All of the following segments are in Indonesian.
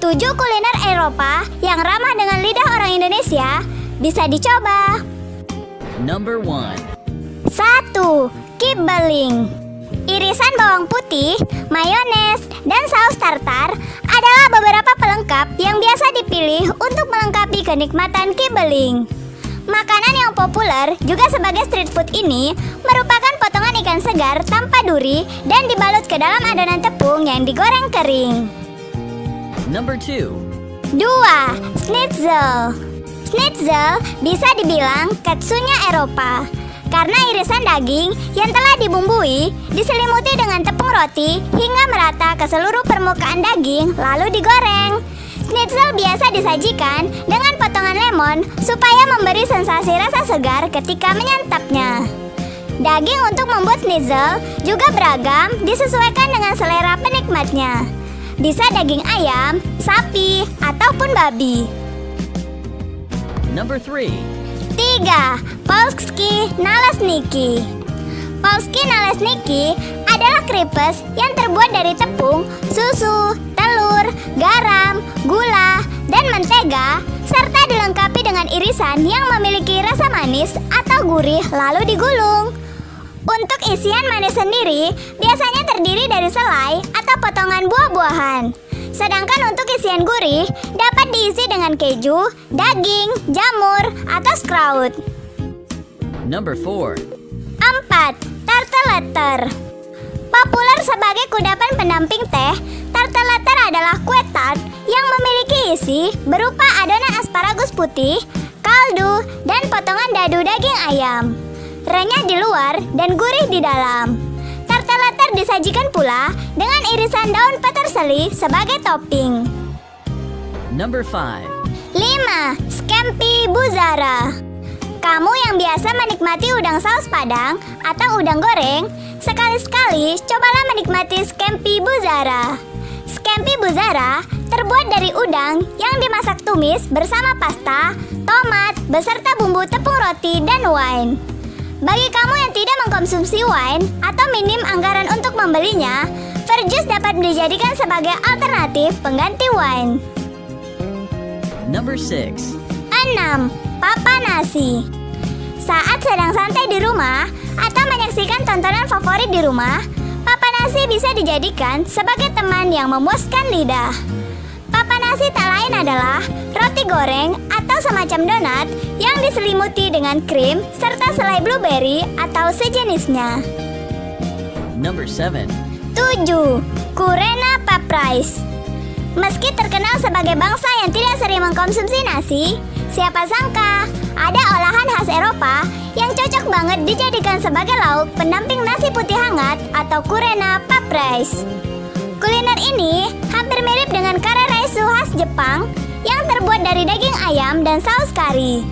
7 kuliner Eropa yang ramah dengan lidah orang Indonesia bisa dicoba. Number 1. 1. Kibbeling Irisan bawang putih, mayones, dan saus tartar adalah beberapa pelengkap yang biasa dipilih untuk melengkapi kenikmatan kibbeling. Makanan yang populer juga sebagai street food ini merupakan potongan ikan segar tanpa duri dan dibalut ke dalam adonan tepung yang digoreng kering. Number 2. 2. Schnitzel Schnitzel bisa dibilang katsunya Eropa karena irisan daging yang telah dibumbui diselimuti dengan tepung roti hingga merata ke seluruh permukaan daging lalu digoreng. Schnitzel biasa disajikan dengan potongan lemon supaya memberi sensasi rasa segar ketika menyantapnya. Daging untuk membuat schnitzel juga beragam disesuaikan dengan selera penikmatnya. Bisa daging ayam, sapi, ataupun babi. Number 3. 3. Polski Nalesniki Polski Nalesniki adalah kripes yang terbuat dari tepung, susu, telur, garam, gula, dan mentega serta dilengkapi dengan irisan yang memiliki rasa manis atau gurih lalu digulung. Untuk isian manis sendiri biasanya terdiri dari selai. Sedangkan untuk isian gurih dapat diisi dengan keju, daging, jamur, atau sprout. Number 4. 4. Tarteletter Populer sebagai kudapan pendamping teh, tarteletter adalah kue tart yang memiliki isi berupa adonan asparagus putih, kaldu, dan potongan dadu daging ayam. Renyah di luar dan gurih di dalam. Disajikan pula dengan irisan daun peterseli sebagai topping. Number 5. 5. Scampi Buzara Kamu yang biasa menikmati udang saus padang atau udang goreng, sekali-sekali cobalah menikmati Scampi Buzara. Scampi Buzara terbuat dari udang yang dimasak tumis bersama pasta, tomat, beserta bumbu tepung roti dan wine. Bagi kamu yang tidak mengkonsumsi wine atau minim anggaran membelinya, Verjus dapat dijadikan sebagai alternatif pengganti wine. Number 6. 6. Papa nasi Saat sedang santai di rumah atau menyaksikan tontonan favorit di rumah, papa nasi bisa dijadikan sebagai teman yang memuaskan lidah. Papa nasi tak lain adalah roti goreng atau semacam donat yang diselimuti dengan krim serta selai blueberry atau sejenisnya. Number 7. 7. Kurena Pap Rice Meski terkenal sebagai bangsa yang tidak sering mengkonsumsi nasi, siapa sangka ada olahan khas Eropa yang cocok banget dijadikan sebagai lauk pendamping nasi putih hangat atau kurena pap rice. Kuliner ini hampir mirip dengan kare raisu khas Jepang yang terbuat dari daging ayam dan saus kari.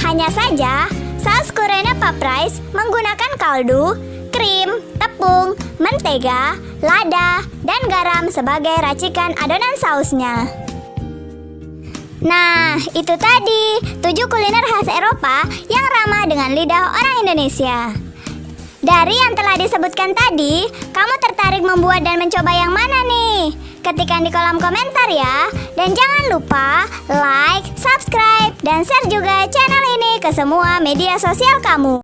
Hanya saja, saus kurena pap rice menggunakan kaldu, krim, tepung, mentega, lada, dan garam sebagai racikan adonan sausnya. Nah, itu tadi 7 kuliner khas Eropa yang ramah dengan lidah orang Indonesia. Dari yang telah disebutkan tadi, kamu tertarik membuat dan mencoba yang mana nih? Ketikkan di kolom komentar ya. Dan jangan lupa like, subscribe, dan share juga channel ini ke semua media sosial kamu.